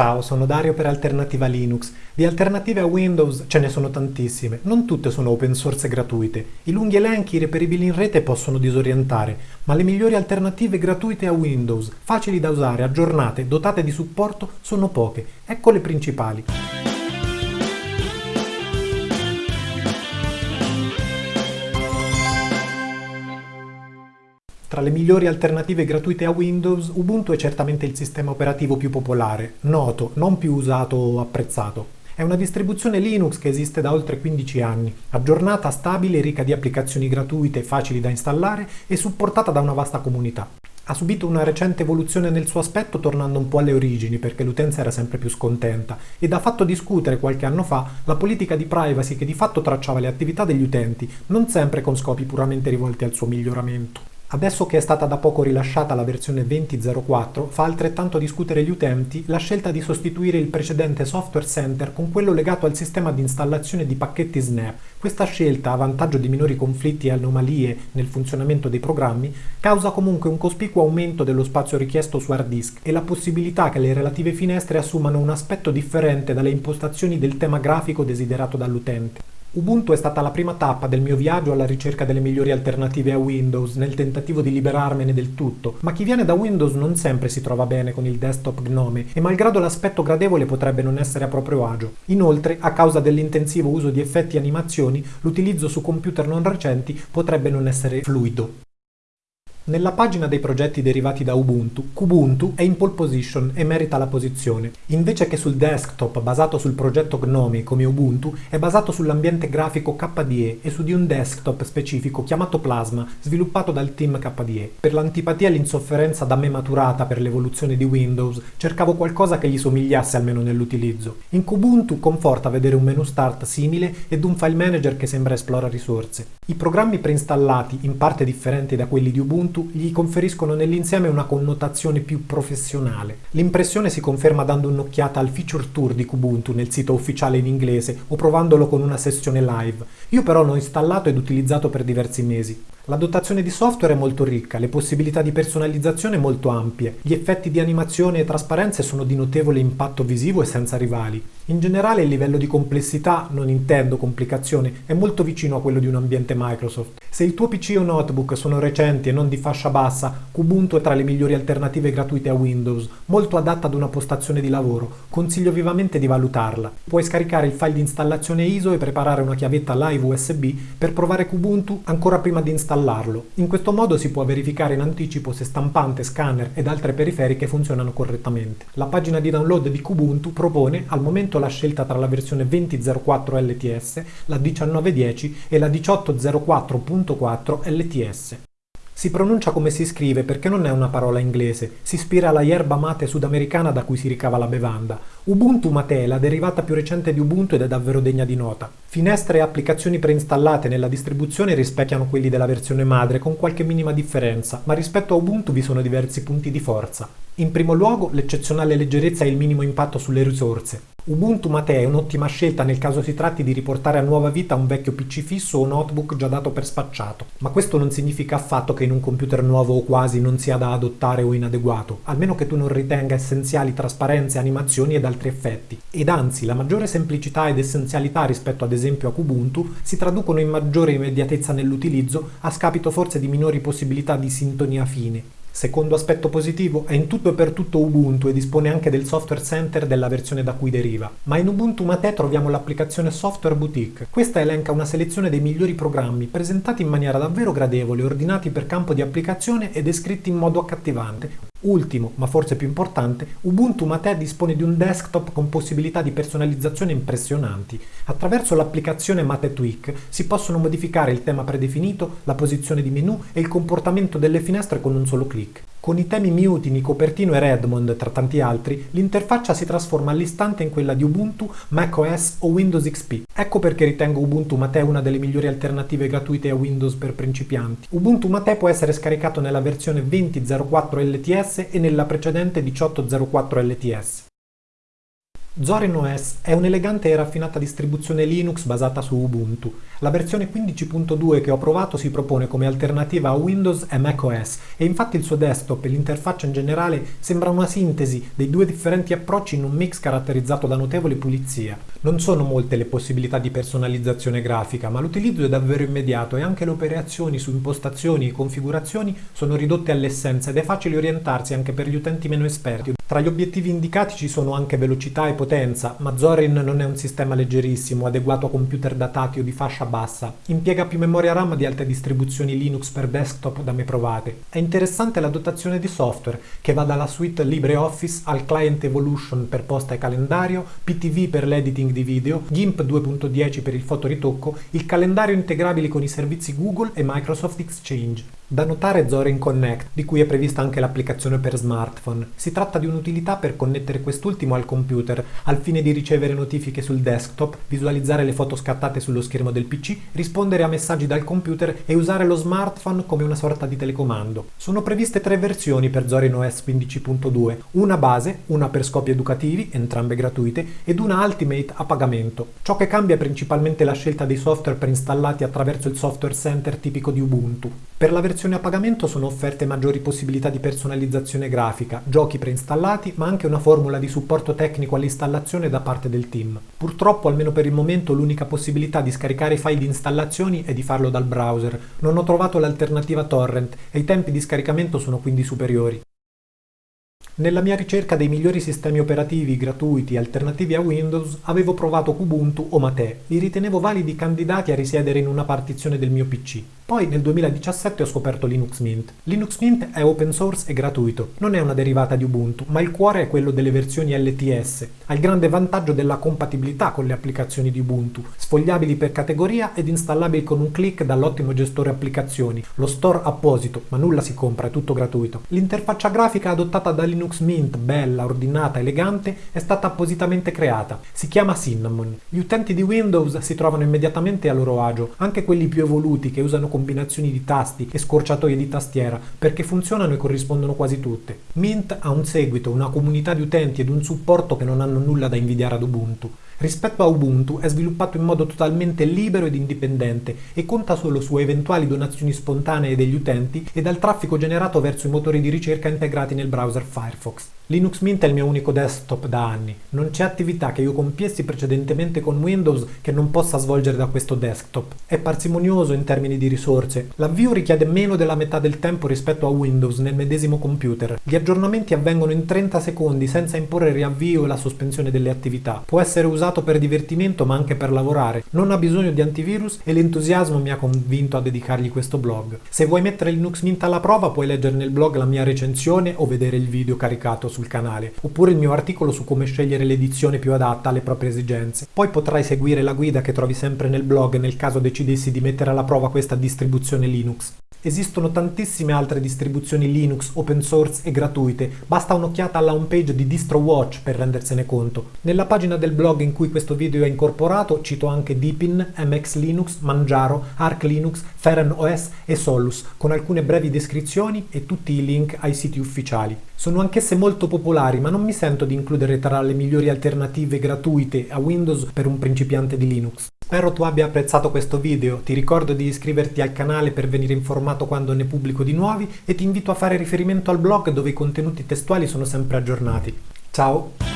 Ciao, sono Dario per Alternativa Linux. Di alternative a Windows ce ne sono tantissime, non tutte sono open source e gratuite. I lunghi elenchi reperibili in rete possono disorientare, ma le migliori alternative gratuite a Windows, facili da usare, aggiornate, dotate di supporto, sono poche. Ecco le principali. Tra le migliori alternative gratuite a Windows, Ubuntu è certamente il sistema operativo più popolare, noto, non più usato o apprezzato. È una distribuzione Linux che esiste da oltre 15 anni, aggiornata, stabile, ricca di applicazioni gratuite, facili da installare e supportata da una vasta comunità. Ha subito una recente evoluzione nel suo aspetto tornando un po' alle origini perché l'utenza era sempre più scontenta ed ha fatto discutere qualche anno fa la politica di privacy che di fatto tracciava le attività degli utenti, non sempre con scopi puramente rivolti al suo miglioramento. Adesso che è stata da poco rilasciata la versione 20.04, fa altrettanto discutere gli utenti la scelta di sostituire il precedente Software Center con quello legato al sistema di installazione di pacchetti Snap. Questa scelta, a vantaggio di minori conflitti e anomalie nel funzionamento dei programmi, causa comunque un cospicuo aumento dello spazio richiesto su hard disk e la possibilità che le relative finestre assumano un aspetto differente dalle impostazioni del tema grafico desiderato dall'utente. Ubuntu è stata la prima tappa del mio viaggio alla ricerca delle migliori alternative a Windows nel tentativo di liberarmene del tutto, ma chi viene da Windows non sempre si trova bene con il desktop Gnome e malgrado l'aspetto gradevole potrebbe non essere a proprio agio. Inoltre, a causa dell'intensivo uso di effetti e animazioni, l'utilizzo su computer non recenti potrebbe non essere fluido. Nella pagina dei progetti derivati da Ubuntu, Kubuntu è in pole position e merita la posizione. Invece che sul desktop basato sul progetto Gnome come Ubuntu, è basato sull'ambiente grafico KDE e su di un desktop specifico chiamato Plasma, sviluppato dal team KDE. Per l'antipatia e l'insofferenza da me maturata per l'evoluzione di Windows, cercavo qualcosa che gli somigliasse almeno nell'utilizzo. In Kubuntu conforta vedere un menu start simile ed un file manager che sembra esplora risorse. I programmi preinstallati, in parte differenti da quelli di Ubuntu, Ubuntu gli conferiscono nell'insieme una connotazione più professionale. L'impressione si conferma dando un'occhiata al feature tour di Kubuntu nel sito ufficiale in inglese o provandolo con una sessione live. Io però l'ho installato ed utilizzato per diversi mesi. La dotazione di software è molto ricca, le possibilità di personalizzazione molto ampie, gli effetti di animazione e trasparenza sono di notevole impatto visivo e senza rivali. In generale il livello di complessità, non intendo complicazione, è molto vicino a quello di un ambiente Microsoft. Se il tuo PC o notebook sono recenti e non di fascia bassa, Kubuntu è tra le migliori alternative gratuite a Windows, molto adatta ad una postazione di lavoro. Consiglio vivamente di valutarla. Puoi scaricare il file di installazione ISO e preparare una chiavetta live USB per provare Kubuntu ancora prima di installare installarlo. In questo modo si può verificare in anticipo se stampante, scanner ed altre periferiche funzionano correttamente. La pagina di download di Kubuntu propone al momento la scelta tra la versione 20.04 LTS, la 19.10 e la 18.04.4 LTS. Si pronuncia come si scrive perché non è una parola inglese, si ispira alla yerba mate sudamericana da cui si ricava la bevanda. Ubuntu Mate la derivata più recente di Ubuntu ed è davvero degna di nota. Finestre e applicazioni preinstallate nella distribuzione rispecchiano quelli della versione madre con qualche minima differenza, ma rispetto a Ubuntu vi sono diversi punti di forza. In primo luogo, l'eccezionale leggerezza e il minimo impatto sulle risorse. Ubuntu Mate è un'ottima scelta nel caso si tratti di riportare a nuova vita un vecchio PC fisso o notebook già dato per spacciato, ma questo non significa affatto che in un computer nuovo o quasi non sia da adottare o inadeguato, almeno che tu non ritenga essenziali trasparenze, animazioni ed altri effetti. Ed anzi, la maggiore semplicità ed essenzialità rispetto ad esempio a Kubuntu si traducono in maggiore immediatezza nell'utilizzo a scapito forse di minori possibilità di sintonia fine. Secondo aspetto positivo, è in tutto e per tutto Ubuntu e dispone anche del software center della versione da cui deriva. Ma in Ubuntu Mate troviamo l'applicazione Software Boutique. Questa elenca una selezione dei migliori programmi, presentati in maniera davvero gradevole, ordinati per campo di applicazione e descritti in modo accattivante, Ultimo, ma forse più importante, Ubuntu Mate dispone di un desktop con possibilità di personalizzazione impressionanti. Attraverso l'applicazione Mate Tweak si possono modificare il tema predefinito, la posizione di menu e il comportamento delle finestre con un solo clic. Con i temi Mutiny, Copertino e Redmond, tra tanti altri, l'interfaccia si trasforma all'istante in quella di Ubuntu, macOS o Windows XP. Ecco perché ritengo Ubuntu Mate una delle migliori alternative gratuite a Windows per principianti. Ubuntu Mate può essere scaricato nella versione 20.04 LTS e nella precedente 18.04 LTS. Zorin OS è un'elegante e raffinata distribuzione Linux basata su Ubuntu. La versione 15.2 che ho provato si propone come alternativa a Windows e macOS e infatti il suo desktop e l'interfaccia in generale sembra una sintesi dei due differenti approcci in un mix caratterizzato da notevole pulizia. Non sono molte le possibilità di personalizzazione grafica, ma l'utilizzo è davvero immediato e anche le operazioni su impostazioni e configurazioni sono ridotte all'essenza ed è facile orientarsi anche per gli utenti meno esperti. Tra gli obiettivi indicati ci sono anche velocità e potenza, ma Zorin non è un sistema leggerissimo, adeguato a computer datati o di fascia bassa. Impiega più memoria RAM di altre distribuzioni Linux per desktop da me provate. È interessante la dotazione di software, che va dalla suite LibreOffice al Client Evolution per posta e calendario, PTV per l'editing di video, GIMP 2.10 per il fotoritocco, il calendario integrabile con i servizi Google e Microsoft Exchange. Da notare Zorin Connect, di cui è prevista anche l'applicazione per smartphone. Si tratta di un'utilità per connettere quest'ultimo al computer, al fine di ricevere notifiche sul desktop, visualizzare le foto scattate sullo schermo del PC, rispondere a messaggi dal computer e usare lo smartphone come una sorta di telecomando. Sono previste tre versioni per Zorin OS 15.2, una base, una per scopi educativi, entrambe gratuite, ed una Ultimate a pagamento. Ciò che cambia è principalmente la scelta dei software preinstallati attraverso il software center tipico di Ubuntu. Per la versione a pagamento sono offerte maggiori possibilità di personalizzazione grafica, giochi preinstallati, ma anche una formula di supporto tecnico all'installazione da parte del team. Purtroppo, almeno per il momento, l'unica possibilità di scaricare i file di installazioni è di farlo dal browser. Non ho trovato l'alternativa torrent e i tempi di scaricamento sono quindi superiori. Nella mia ricerca dei migliori sistemi operativi gratuiti alternativi a Windows avevo provato Kubuntu o Mate, li ritenevo validi candidati a risiedere in una partizione del mio PC. Poi nel 2017 ho scoperto Linux Mint. Linux Mint è open source e gratuito, non è una derivata di Ubuntu, ma il cuore è quello delle versioni LTS. Ha il grande vantaggio della compatibilità con le applicazioni di Ubuntu, sfogliabili per categoria ed installabili con un clic dall'ottimo gestore applicazioni, lo store apposito, ma nulla si compra, è tutto gratuito. L'interfaccia grafica adottata da Linux Mint, bella, ordinata, elegante, è stata appositamente creata. Si chiama Cinnamon. Gli utenti di Windows si trovano immediatamente a loro agio, anche quelli più evoluti che usano combinazioni di tasti e scorciatoie di tastiera, perché funzionano e corrispondono quasi tutte. Mint ha un seguito, una comunità di utenti ed un supporto che non hanno nulla da invidiare ad Ubuntu. Rispetto a Ubuntu è sviluppato in modo totalmente libero ed indipendente e conta solo su eventuali donazioni spontanee degli utenti e dal traffico generato verso i motori di ricerca integrati nel browser Firefox. Linux Mint è il mio unico desktop da anni. Non c'è attività che io compiessi precedentemente con Windows che non possa svolgere da questo desktop. È parsimonioso in termini di risorse. L'avvio richiede meno della metà del tempo rispetto a Windows nel medesimo computer. Gli aggiornamenti avvengono in 30 secondi senza imporre il riavvio e la sospensione delle attività. Può essere usato per divertimento ma anche per lavorare. Non ha bisogno di antivirus e l'entusiasmo mi ha convinto a dedicargli questo blog. Se vuoi mettere Linux Mint alla prova puoi leggere nel blog la mia recensione o vedere il video caricato su sul canale, oppure il mio articolo su come scegliere l'edizione più adatta alle proprie esigenze. Poi potrai seguire la guida che trovi sempre nel blog nel caso decidessi di mettere alla prova questa distribuzione Linux. Esistono tantissime altre distribuzioni Linux open source e gratuite, basta un'occhiata alla homepage di DistroWatch per rendersene conto. Nella pagina del blog in cui questo video è incorporato cito anche Deepin, MX Linux, Manjaro, Arc Linux, Feren OS e Solus, con alcune brevi descrizioni e tutti i link ai siti ufficiali. Sono anch'esse molto popolari, ma non mi sento di includere tra le migliori alternative gratuite a Windows per un principiante di Linux. Spero tu abbia apprezzato questo video, ti ricordo di iscriverti al canale per venire informato quando ne pubblico di nuovi e ti invito a fare riferimento al blog dove i contenuti testuali sono sempre aggiornati. Ciao!